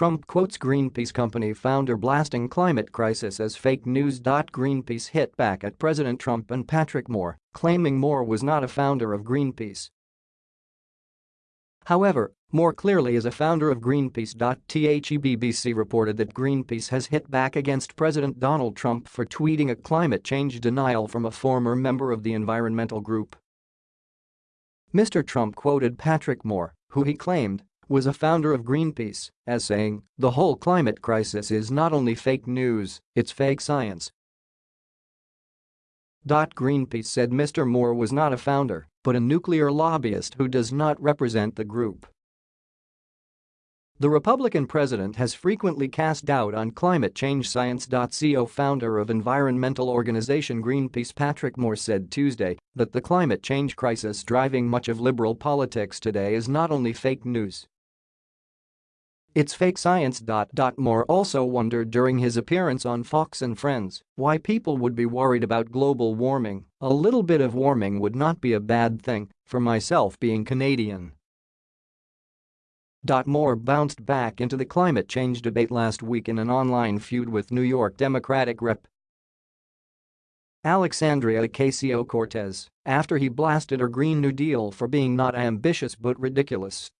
Trump quotes Greenpeace company founder blasting climate crisis as fake news. Greenpeace hit back at President Trump and Patrick Moore, claiming Moore was not a founder of Greenpeace. However, Moore clearly is a founder of Greenpeace. THEBBC reported that Greenpeace has hit back against President Donald Trump for tweeting a climate change denial from a former member of the environmental group. Mr. Trump quoted Patrick Moore, who he claimed was a founder of Greenpeace, as saying, the whole climate crisis is not only fake news, it's fake science. Dot greenpeace said Mr. Moore was not a founder, but a nuclear lobbyist who does not represent the group. The Republican president has frequently cast doubt on climate change science.co founder of environmental organization Greenpeace Patrick Moore said Tuesday that the climate change crisis driving much of liberal politics today is not only fake news. It's fake science. Moore also wondered during his appearance on Fox and Friends why people would be worried about global warming, a little bit of warming would not be a bad thing, for myself being Canadian. Moore bounced back into the climate change debate last week in an online feud with New York Democratic Rep. Alexandria Ocasio-Cortez after he blasted her Green New Deal for being not ambitious but ridiculous.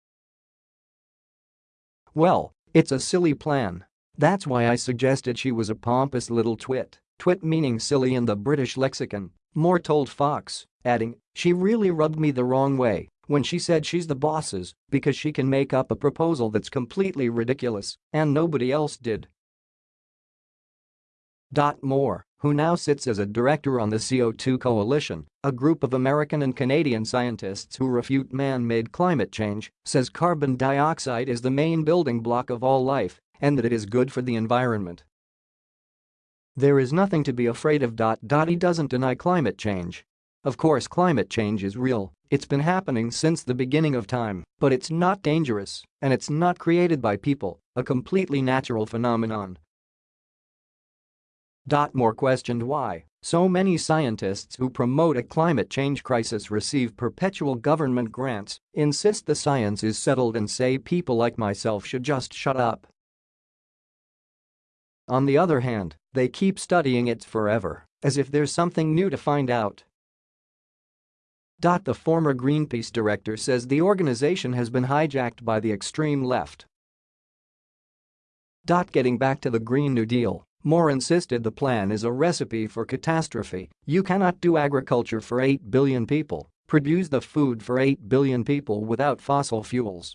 Well, it's a silly plan. That's why I suggested she was a pompous little twit, twit meaning silly in the British lexicon, Moore told Fox, adding, she really rubbed me the wrong way when she said she's the boss's because she can make up a proposal that's completely ridiculous and nobody else did. Moore, who now sits as a director on the CO2 Coalition, a group of American and Canadian scientists who refute man-made climate change, says carbon dioxide is the main building block of all life and that it is good for the environment. There is nothing to be afraid of. He doesn't deny climate change. Of course climate change is real it's been happening since the beginning of time, but it's not dangerous, and it's not created by people, a completely natural phenomenon. Moore questioned why so many scientists who promote a climate change crisis receive perpetual government grants, insist the science is settled and say people like myself should just shut up. On the other hand, they keep studying it forever, as if there's something new to find out. The former Greenpeace director says the organization has been hijacked by the extreme left. Getting back to the Green New Deal, Moore insisted the plan is a recipe for catastrophe, you cannot do agriculture for 8 billion people, produce the food for 8 billion people without fossil fuels,